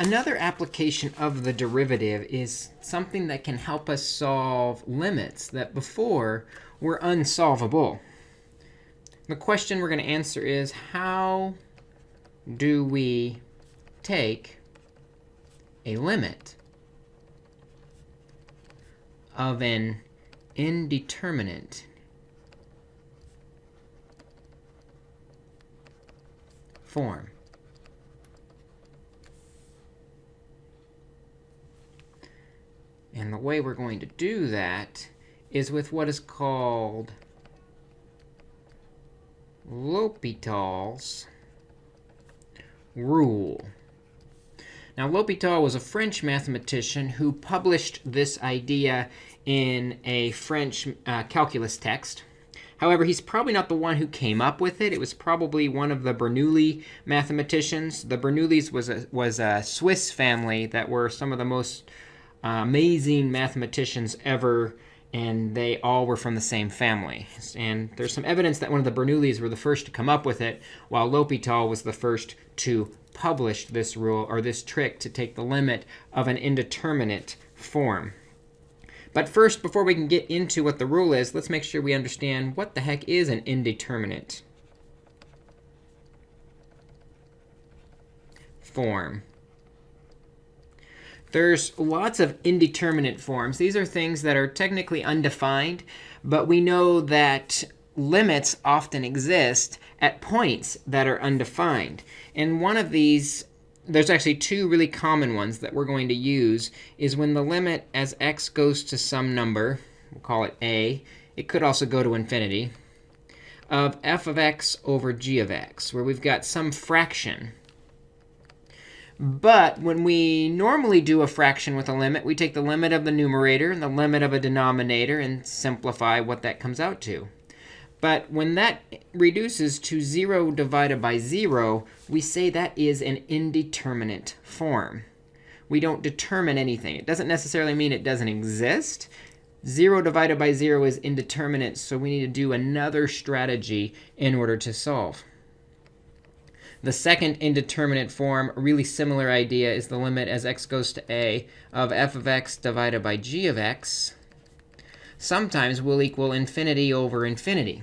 Another application of the derivative is something that can help us solve limits that before were unsolvable. The question we're going to answer is, how do we take a limit of an indeterminate form? And the way we're going to do that is with what is called L'Hopital's rule. Now, L'Hopital was a French mathematician who published this idea in a French uh, calculus text. However, he's probably not the one who came up with it. It was probably one of the Bernoulli mathematicians. The Bernoullis was a, was a Swiss family that were some of the most amazing mathematicians ever, and they all were from the same family. And there's some evidence that one of the Bernoullis were the first to come up with it, while L'Hopital was the first to publish this rule, or this trick to take the limit of an indeterminate form. But first, before we can get into what the rule is, let's make sure we understand what the heck is an indeterminate form. There's lots of indeterminate forms. These are things that are technically undefined, but we know that limits often exist at points that are undefined. And one of these, there's actually two really common ones that we're going to use, is when the limit as x goes to some number, we'll call it a, it could also go to infinity, of f of x over g of x, where we've got some fraction but when we normally do a fraction with a limit, we take the limit of the numerator and the limit of a denominator and simplify what that comes out to. But when that reduces to 0 divided by 0, we say that is an indeterminate form. We don't determine anything. It doesn't necessarily mean it doesn't exist. 0 divided by 0 is indeterminate, so we need to do another strategy in order to solve. The second indeterminate form, really similar idea, is the limit as x goes to a of f of x divided by g of x sometimes will equal infinity over infinity.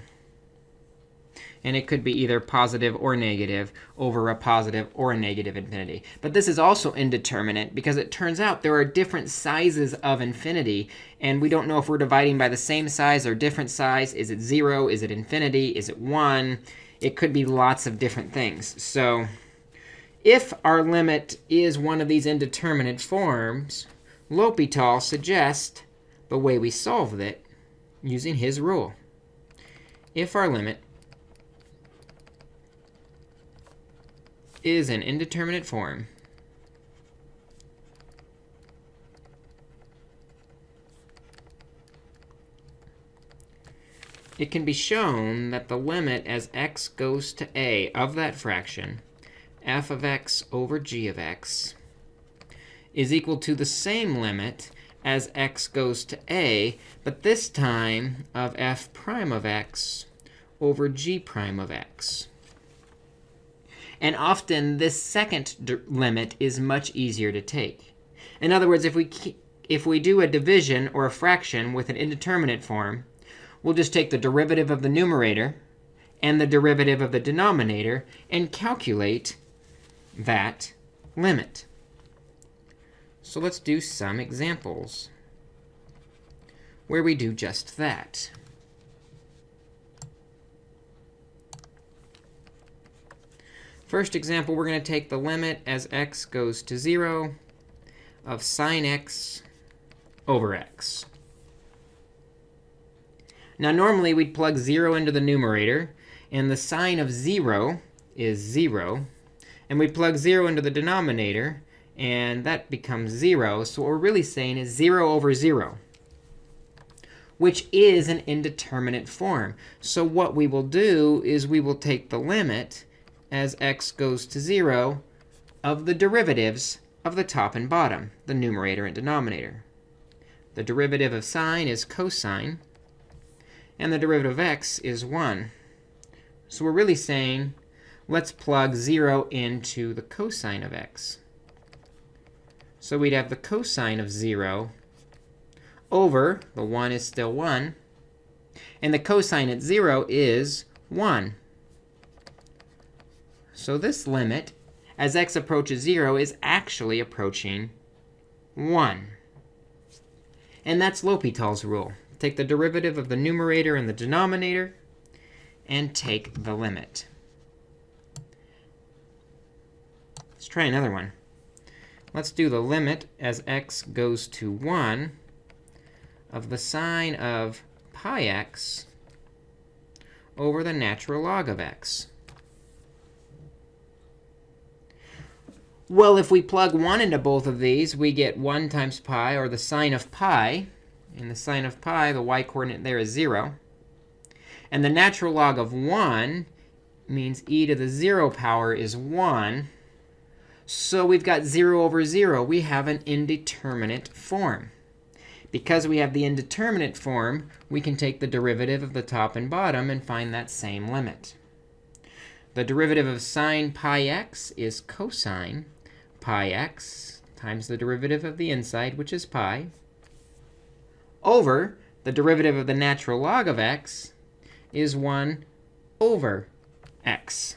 And it could be either positive or negative over a positive or a negative infinity. But this is also indeterminate because it turns out there are different sizes of infinity. And we don't know if we're dividing by the same size or different size. Is it 0? Is it infinity? Is it 1? It could be lots of different things. So if our limit is one of these indeterminate forms, L'Hopital suggests the way we solve it using his rule. If our limit is an indeterminate form, it can be shown that the limit as x goes to a of that fraction, f of x over g of x, is equal to the same limit as x goes to a, but this time of f prime of x over g prime of x. And often, this second limit is much easier to take. In other words, if we, if we do a division or a fraction with an indeterminate form, we'll just take the derivative of the numerator and the derivative of the denominator and calculate that limit. So let's do some examples where we do just that. First example, we're going to take the limit as x goes to 0 of sine x over x. Now, normally, we'd plug 0 into the numerator. And the sine of 0 is 0. And we plug 0 into the denominator. And that becomes 0. So what we're really saying is 0 over 0, which is an indeterminate form. So what we will do is we will take the limit as x goes to 0 of the derivatives of the top and bottom, the numerator and denominator. The derivative of sine is cosine and the derivative of x is 1. So we're really saying, let's plug 0 into the cosine of x. So we'd have the cosine of 0 over, the 1 is still 1, and the cosine at 0 is 1. So this limit, as x approaches 0, is actually approaching 1. And that's L'Hopital's rule. Take the derivative of the numerator and the denominator, and take the limit. Let's try another one. Let's do the limit as x goes to 1 of the sine of pi x over the natural log of x. Well, if we plug 1 into both of these, we get 1 times pi, or the sine of pi. And the sine of pi, the y-coordinate there is 0. And the natural log of 1 means e to the 0 power is 1. So we've got 0 over 0. We have an indeterminate form. Because we have the indeterminate form, we can take the derivative of the top and bottom and find that same limit. The derivative of sine pi x is cosine pi x times the derivative of the inside, which is pi, over the derivative of the natural log of x is 1 over x.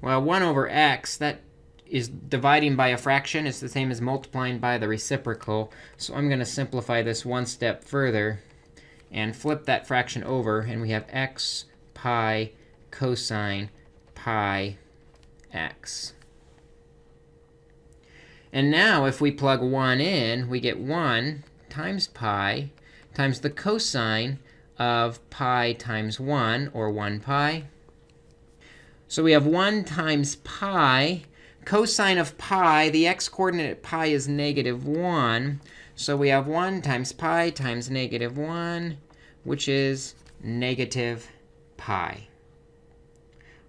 Well, 1 over x, that is dividing by a fraction. It's the same as multiplying by the reciprocal. So I'm going to simplify this one step further and flip that fraction over. And we have x pi cosine pi x. And now if we plug 1 in, we get 1 times pi times the cosine of pi times 1, or 1 pi. So we have 1 times pi. Cosine of pi, the x-coordinate at pi is negative 1. So we have 1 times pi times negative 1, which is negative pi.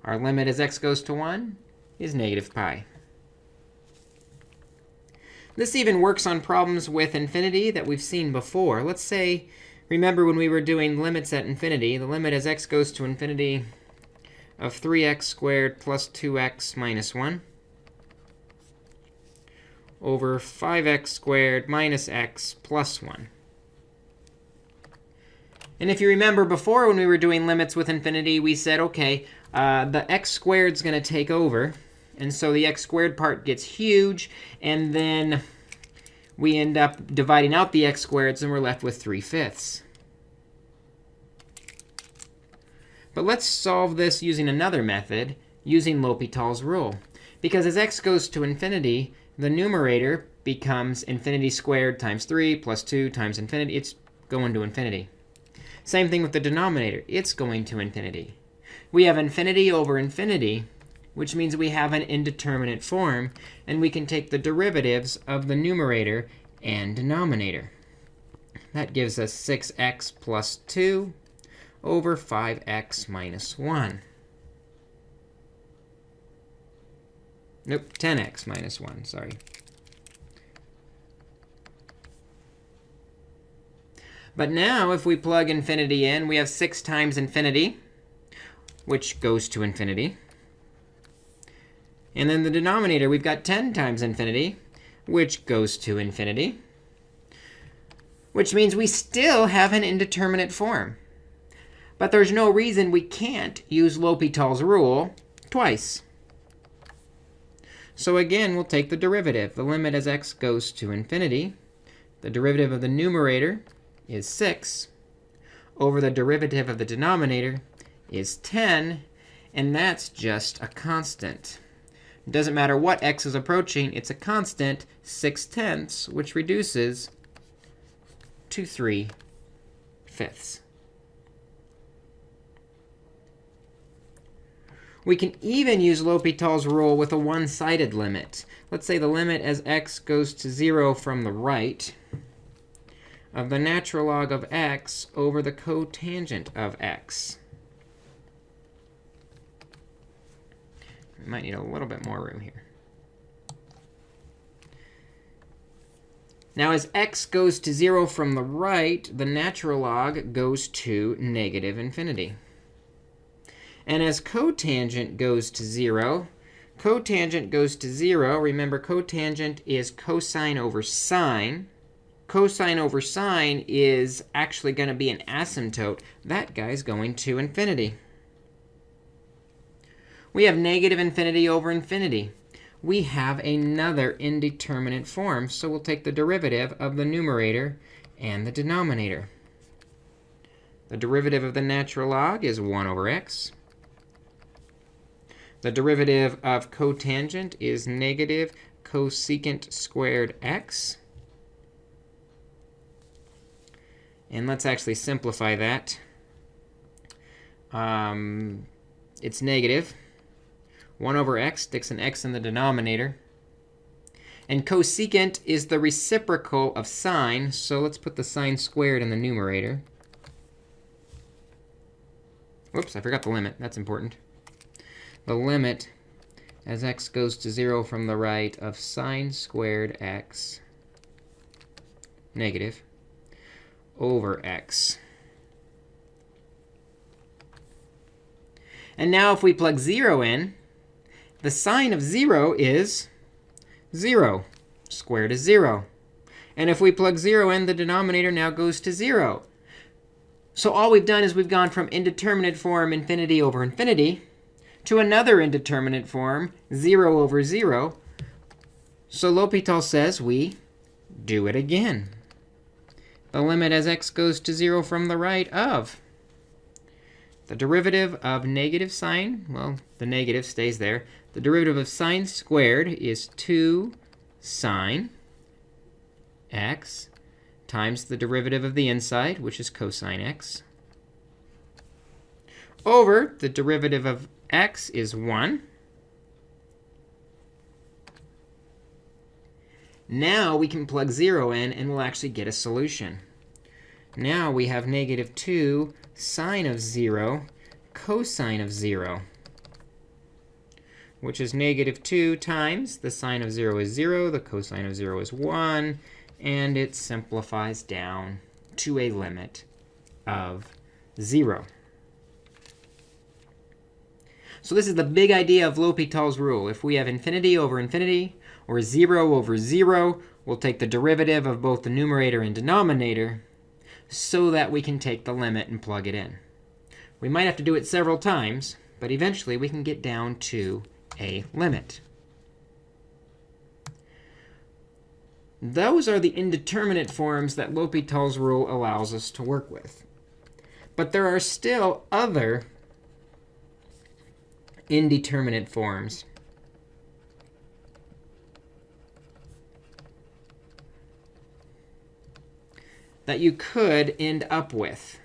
Our limit as x goes to 1 is negative pi. This even works on problems with infinity that we've seen before. Let's say, remember when we were doing limits at infinity, the limit as x goes to infinity of 3x squared plus 2x minus 1 over 5x squared minus x plus 1. And if you remember before when we were doing limits with infinity, we said, OK, uh, the x squared is going to take over. And so the x squared part gets huge. And then we end up dividing out the x squareds, and we're left with 3 fifths. But let's solve this using another method, using L'Hopital's rule. Because as x goes to infinity, the numerator becomes infinity squared times 3 plus 2 times infinity. It's going to infinity. Same thing with the denominator. It's going to infinity. We have infinity over infinity, which means we have an indeterminate form. And we can take the derivatives of the numerator and denominator. That gives us 6x plus 2 over 5x minus 1. Nope, 10x minus 1, sorry. But now, if we plug infinity in, we have 6 times infinity, which goes to infinity. And then the denominator, we've got 10 times infinity, which goes to infinity, which means we still have an indeterminate form. But there's no reason we can't use L'Hopital's rule twice. So again, we'll take the derivative. The limit as x goes to infinity. The derivative of the numerator is 6 over the derivative of the denominator is 10. And that's just a constant. It doesn't matter what x is approaching. It's a constant, 6 tenths, which reduces to 3 fifths. We can even use L'Hopital's rule with a one-sided limit. Let's say the limit as x goes to 0 from the right of the natural log of x over the cotangent of x. might need a little bit more room here. Now, as x goes to 0 from the right, the natural log goes to negative infinity. And as cotangent goes to 0, Cotangent goes to 0. Remember, cotangent is cosine over sine. Cosine over sine is actually going to be an asymptote. That guy's going to infinity. We have negative infinity over infinity. We have another indeterminate form. So we'll take the derivative of the numerator and the denominator. The derivative of the natural log is 1 over x. The derivative of cotangent is negative cosecant squared x. And let's actually simplify that. Um, it's negative. 1 over x sticks an x in the denominator. And cosecant is the reciprocal of sine. So let's put the sine squared in the numerator. Whoops, I forgot the limit. That's important. The limit as x goes to 0 from the right of sine squared x negative over x. And now if we plug 0 in, the sine of 0 is 0. Squared is 0. And if we plug 0 in, the denominator now goes to 0. So all we've done is we've gone from indeterminate form infinity over infinity to another indeterminate form, 0 over 0. So L'Hopital says we do it again. The limit as x goes to 0 from the right of the derivative of negative sine, well, the negative stays there. The derivative of sine squared is 2 sine x times the derivative of the inside, which is cosine x, over the derivative of x is 1. Now we can plug 0 in, and we'll actually get a solution. Now we have negative 2 sine of 0 cosine of 0, which is negative 2 times the sine of 0 is 0, the cosine of 0 is 1, and it simplifies down to a limit of 0. So this is the big idea of L'Hopital's rule. If we have infinity over infinity, or 0 over 0, we'll take the derivative of both the numerator and denominator so that we can take the limit and plug it in. We might have to do it several times, but eventually we can get down to a limit. Those are the indeterminate forms that L'Hopital's rule allows us to work with. But there are still other indeterminate forms. That you could end up with.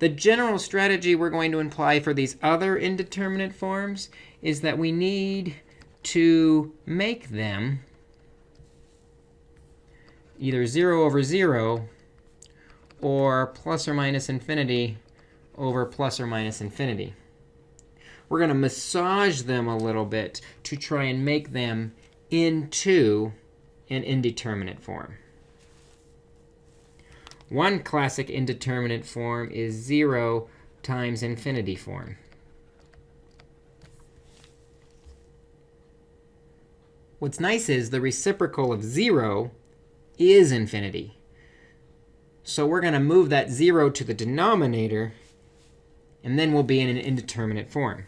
The general strategy we're going to imply for these other indeterminate forms is that we need to make them either 0 over 0 or plus or minus infinity over plus or minus infinity. We're going to massage them a little bit to try and make them into an indeterminate form. One classic indeterminate form is 0 times infinity form. What's nice is the reciprocal of 0 is infinity. So we're going to move that 0 to the denominator, and then we'll be in an indeterminate form.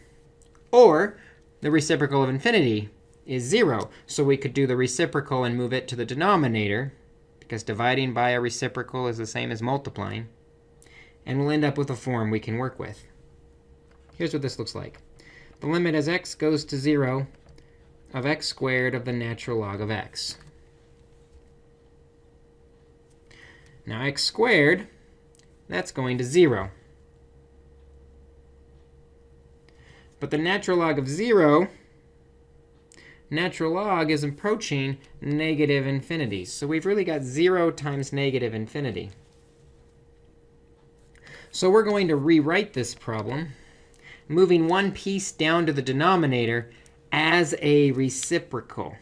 Or the reciprocal of infinity is 0. So we could do the reciprocal and move it to the denominator, because dividing by a reciprocal is the same as multiplying. And we'll end up with a form we can work with. Here's what this looks like. The limit as x goes to 0 of x squared of the natural log of x. Now x squared, that's going to 0. But the natural log of 0, natural log is approaching negative infinity. So we've really got 0 times negative infinity. So we're going to rewrite this problem, moving one piece down to the denominator as a reciprocal.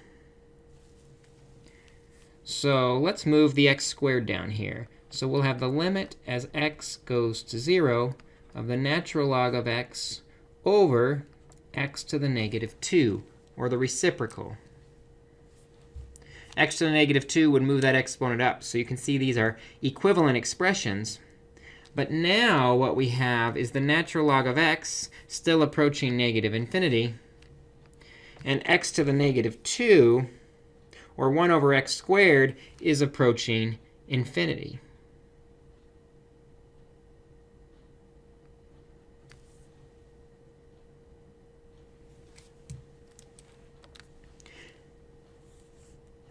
So let's move the x squared down here. So we'll have the limit as x goes to 0 of the natural log of x over x to the negative 2, or the reciprocal. x to the negative 2 would move that exponent up. So you can see these are equivalent expressions. But now what we have is the natural log of x still approaching negative infinity. And x to the negative 2, or 1 over x squared, is approaching infinity.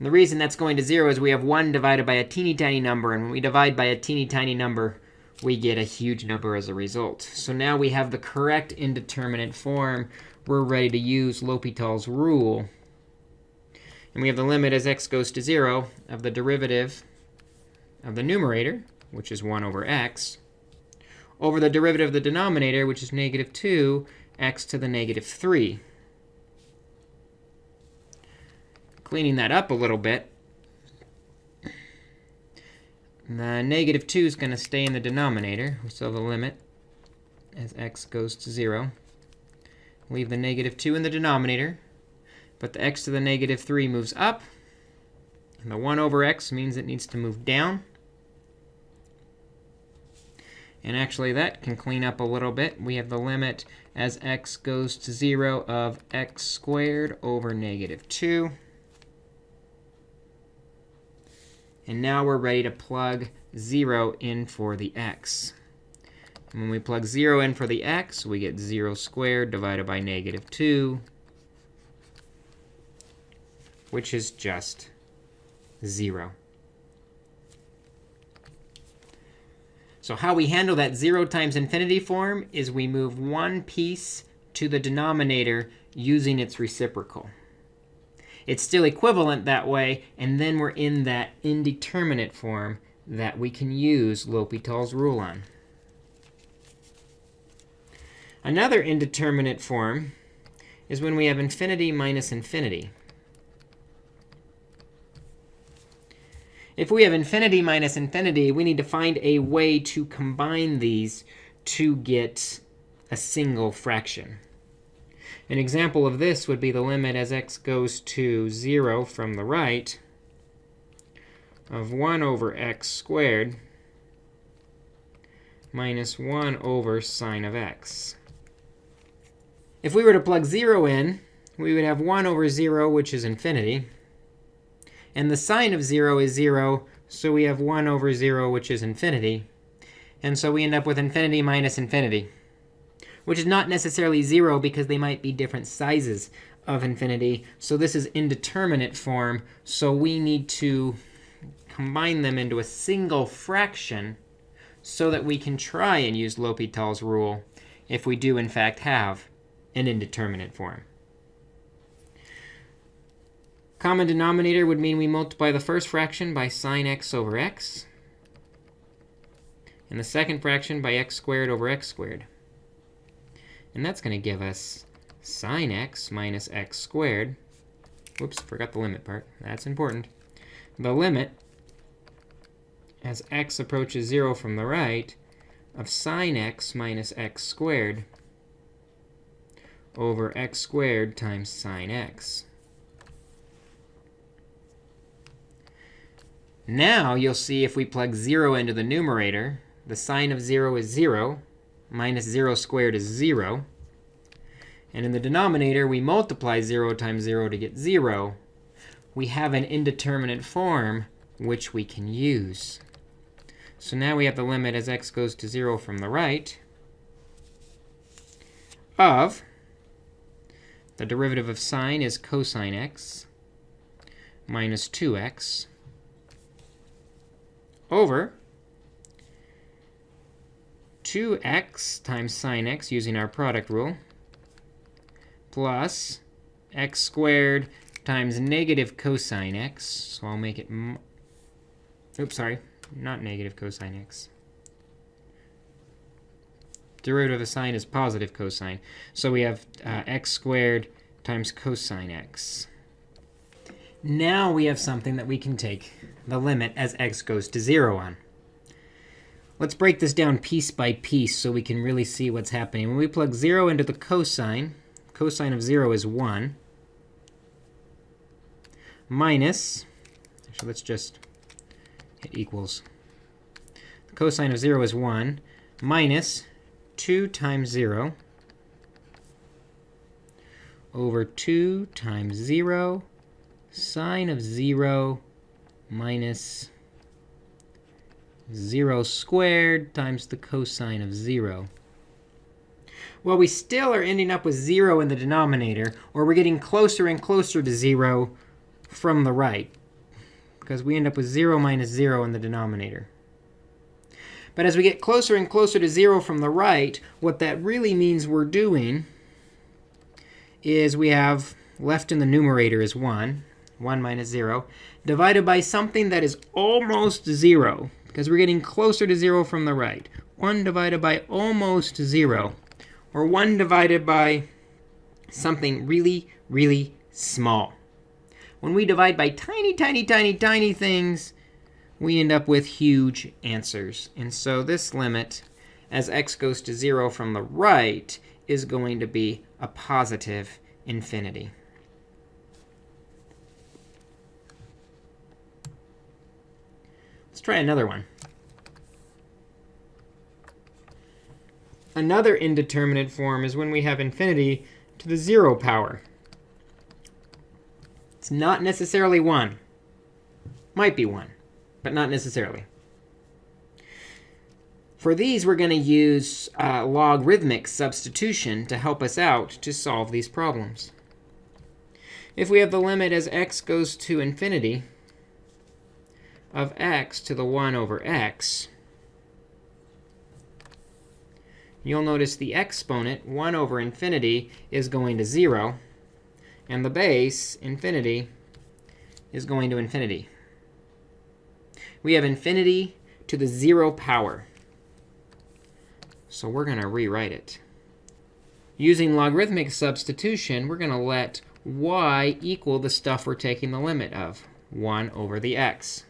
And the reason that's going to 0 is we have 1 divided by a teeny tiny number. And when we divide by a teeny tiny number, we get a huge number as a result. So now we have the correct indeterminate form. We're ready to use L'Hopital's rule. And we have the limit as x goes to 0 of the derivative of the numerator, which is 1 over x, over the derivative of the denominator, which is negative 2, x to the negative 3. Cleaning that up a little bit, the negative 2 is going to stay in the denominator. We still have a limit as x goes to 0. Leave the negative 2 in the denominator. But the x to the negative 3 moves up. And the 1 over x means it needs to move down. And actually, that can clean up a little bit. We have the limit as x goes to 0 of x squared over negative 2. And now we're ready to plug 0 in for the x. And when we plug 0 in for the x, we get 0 squared divided by negative 2, which is just 0. So how we handle that 0 times infinity form is we move one piece to the denominator using its reciprocal. It's still equivalent that way. And then we're in that indeterminate form that we can use L'Hopital's rule on. Another indeterminate form is when we have infinity minus infinity. If we have infinity minus infinity, we need to find a way to combine these to get a single fraction. An example of this would be the limit as x goes to 0 from the right of 1 over x squared minus 1 over sine of x. If we were to plug 0 in, we would have 1 over 0, which is infinity. And the sine of 0 is 0, so we have 1 over 0, which is infinity. And so we end up with infinity minus infinity which is not necessarily 0 because they might be different sizes of infinity. So this is indeterminate form. So we need to combine them into a single fraction so that we can try and use L'Hopital's rule if we do, in fact, have an indeterminate form. Common denominator would mean we multiply the first fraction by sine x over x, and the second fraction by x squared over x squared. And that's going to give us sine x minus x squared. Whoops, forgot the limit part. That's important. The limit, as x approaches 0 from the right, of sine x minus x squared over x squared times sine x. Now you'll see if we plug 0 into the numerator, the sine of 0 is 0 minus 0 squared is 0. And in the denominator, we multiply 0 times 0 to get 0. We have an indeterminate form which we can use. So now we have the limit as x goes to 0 from the right of the derivative of sine is cosine x minus 2x over 2x times sine x using our product rule plus x squared times negative cosine x. So I'll make it, oops, sorry, not negative cosine x. Derivative of sine is positive cosine. So we have uh, x squared times cosine x. Now we have something that we can take the limit as x goes to 0 on. Let's break this down piece by piece so we can really see what's happening. When we plug 0 into the cosine, cosine of 0 is 1, minus, actually, let's just hit equals. The cosine of 0 is 1, minus 2 times 0 over 2 times 0 sine of 0 minus 0 squared times the cosine of 0. Well, we still are ending up with 0 in the denominator, or we're getting closer and closer to 0 from the right, because we end up with 0 minus 0 in the denominator. But as we get closer and closer to 0 from the right, what that really means we're doing is we have left in the numerator is 1, 1 minus 0, divided by something that is almost 0, because we're getting closer to 0 from the right. 1 divided by almost 0, or 1 divided by something really, really small. When we divide by tiny, tiny, tiny, tiny things, we end up with huge answers. And so this limit, as x goes to 0 from the right, is going to be a positive infinity. Let's try another one. Another indeterminate form is when we have infinity to the 0 power. It's not necessarily 1. Might be 1, but not necessarily. For these, we're going to use uh, logarithmic substitution to help us out to solve these problems. If we have the limit as x goes to infinity of x to the 1 over x, you'll notice the exponent, 1 over infinity, is going to 0. And the base, infinity, is going to infinity. We have infinity to the 0 power. So we're going to rewrite it. Using logarithmic substitution, we're going to let y equal the stuff we're taking the limit of, 1 over the x.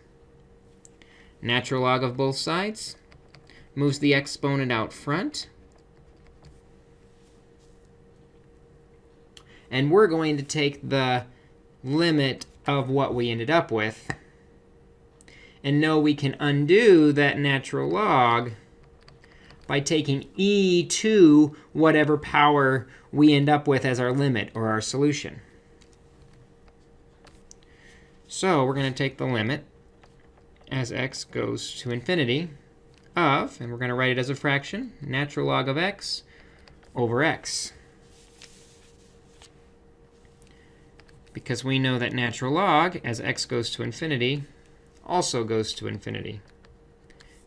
Natural log of both sides moves the exponent out front. And we're going to take the limit of what we ended up with and know we can undo that natural log by taking e to whatever power we end up with as our limit or our solution. So we're going to take the limit as x goes to infinity of, and we're going to write it as a fraction, natural log of x over x. Because we know that natural log, as x goes to infinity, also goes to infinity.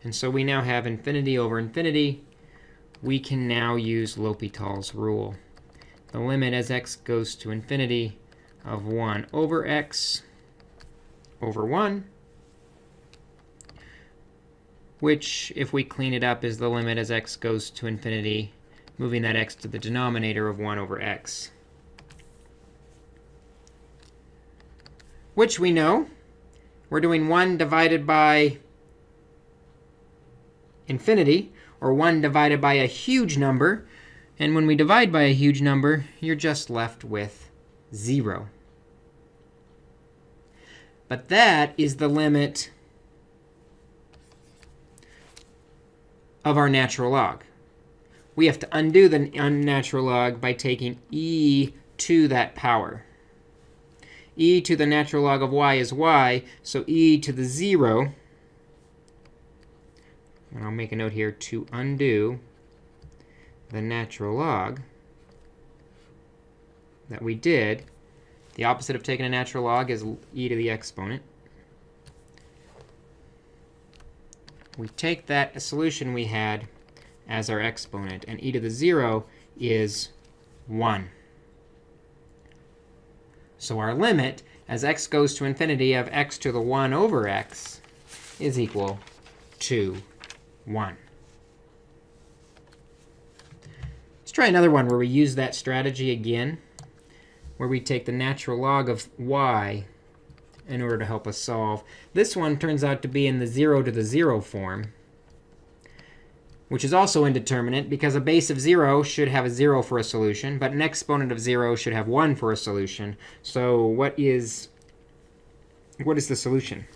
And so we now have infinity over infinity. We can now use L'Hopital's rule. The limit as x goes to infinity of 1 over x over 1, which, if we clean it up, is the limit as x goes to infinity, moving that x to the denominator of 1 over x. Which we know. We're doing 1 divided by infinity, or 1 divided by a huge number. And when we divide by a huge number, you're just left with 0. But that is the limit of our natural log. We have to undo the unnatural log by taking e to that power. e to the natural log of y is y, so e to the 0 and I'll make a note here to undo the natural log that we did. The opposite of taking a natural log is e to the exponent. We take that solution we had as our exponent, and e to the 0 is 1. So our limit, as x goes to infinity of x to the 1 over x, is equal to 1. Let's try another one where we use that strategy again, where we take the natural log of y in order to help us solve. This one turns out to be in the 0 to the 0 form. which is also indeterminate because a base of 0 should have a 0 for a solution, but an exponent of 0 should have 1 for a solution. So what is, what is the solution?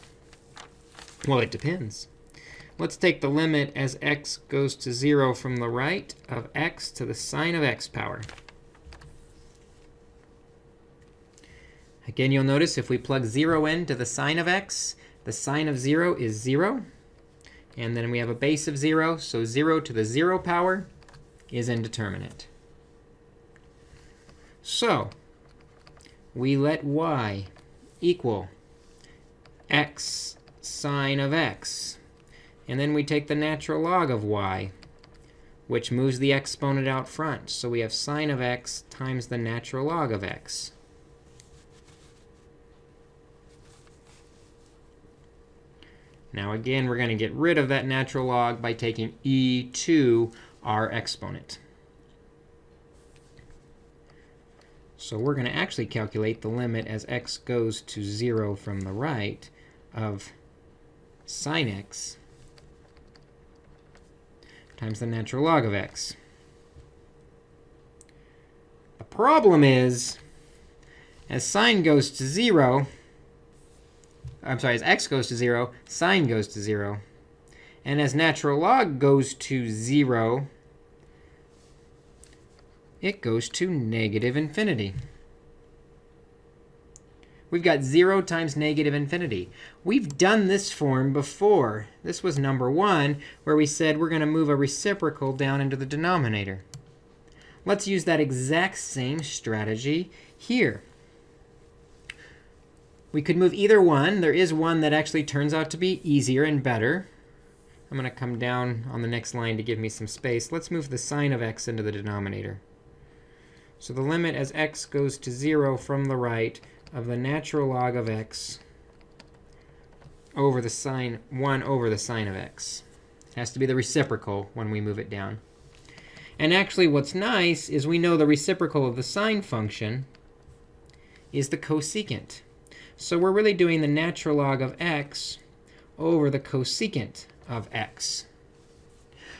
Well, it depends. Let's take the limit as x goes to 0 from the right of x to the sine of x power. Again, you'll notice if we plug 0 in to the sine of x, the sine of 0 is 0. And then we have a base of 0. So 0 to the 0 power is indeterminate. So we let y equal x sine of x. And then we take the natural log of y, which moves the exponent out front. So we have sine of x times the natural log of x. Now again, we're going to get rid of that natural log by taking e to our exponent. So we're going to actually calculate the limit as x goes to 0 from the right of sine x times the natural log of x. The problem is, as sine goes to 0, I'm sorry, as x goes to 0, sine goes to 0. And as natural log goes to 0, it goes to negative infinity. We've got 0 times negative infinity. We've done this form before. This was number 1, where we said we're going to move a reciprocal down into the denominator. Let's use that exact same strategy here. We could move either one. There is one that actually turns out to be easier and better. I'm going to come down on the next line to give me some space. Let's move the sine of x into the denominator. So the limit as x goes to 0 from the right of the natural log of x over the sine 1 over the sine of x. It has to be the reciprocal when we move it down. And actually, what's nice is we know the reciprocal of the sine function is the cosecant. So we're really doing the natural log of x over the cosecant of x.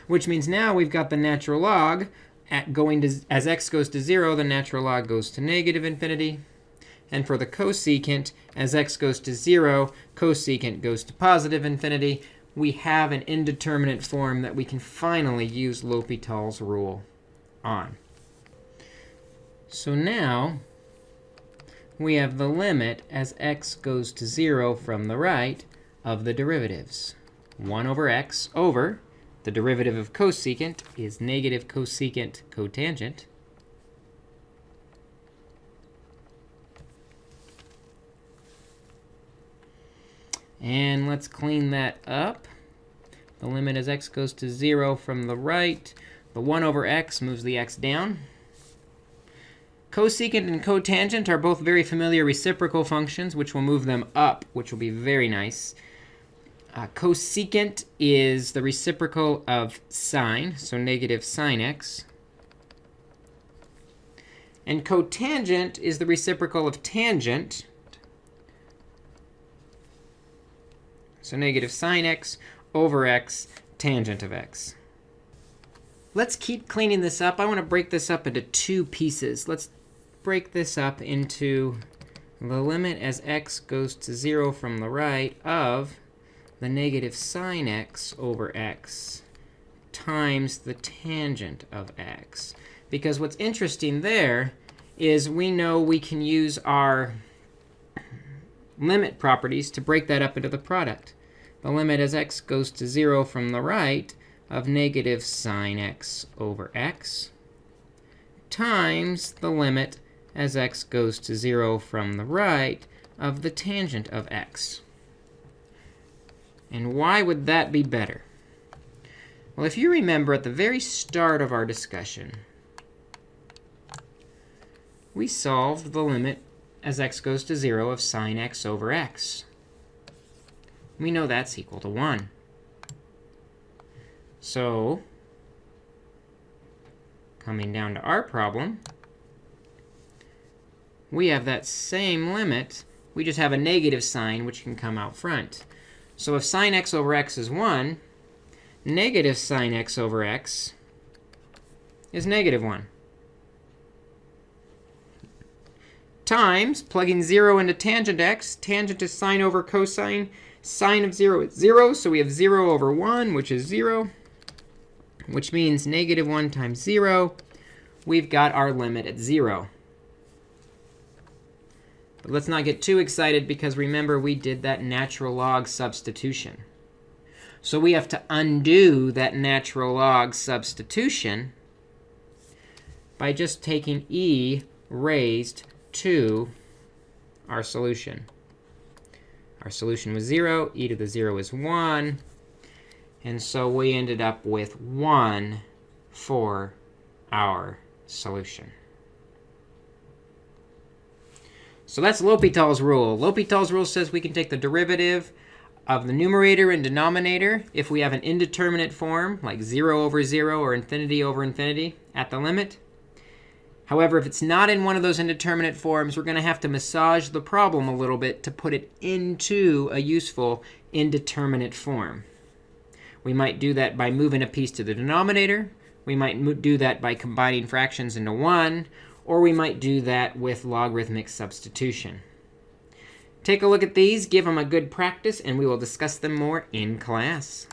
Which means now we've got the natural log at going to, as x goes to 0, the natural log goes to negative infinity. And for the cosecant, as x goes to 0, cosecant goes to positive infinity. We have an indeterminate form that we can finally use L'Hopital's rule on. So now we have the limit as x goes to 0 from the right of the derivatives. 1 over x over the derivative of cosecant is negative cosecant cotangent. And let's clean that up. The limit as x goes to 0 from the right. The 1 over x moves the x down. Cosecant and cotangent are both very familiar reciprocal functions, which will move them up, which will be very nice. Uh, cosecant is the reciprocal of sine, so negative sine x. And cotangent is the reciprocal of tangent, so negative sine x over x tangent of x. Let's keep cleaning this up. I want to break this up into two pieces. Let's break this up into the limit as x goes to 0 from the right of the negative sine x over x times the tangent of x. Because what's interesting there is we know we can use our limit properties to break that up into the product. The limit as x goes to 0 from the right of negative sine x over x times the limit as x goes to 0 from the right of the tangent of x. And why would that be better? Well, if you remember at the very start of our discussion, we solved the limit as x goes to 0 of sine x over x. We know that's equal to 1. So coming down to our problem, we have that same limit. We just have a negative sign, which can come out front. So if sine x over x is 1, negative sine x over x is negative 1. Times, plugging 0 into tangent x. Tangent is sine over cosine. Sine of 0 is 0, so we have 0 over 1, which is 0, which means negative 1 times 0. We've got our limit at 0. Let's not get too excited, because remember, we did that natural log substitution. So we have to undo that natural log substitution by just taking e raised to our solution. Our solution was 0. e to the 0 is 1. And so we ended up with 1 for our solution. So that's L'Hopital's rule. L'Hopital's rule says we can take the derivative of the numerator and denominator if we have an indeterminate form, like 0 over 0 or infinity over infinity at the limit. However, if it's not in one of those indeterminate forms, we're going to have to massage the problem a little bit to put it into a useful indeterminate form. We might do that by moving a piece to the denominator. We might do that by combining fractions into 1. Or we might do that with logarithmic substitution. Take a look at these, give them a good practice, and we will discuss them more in class.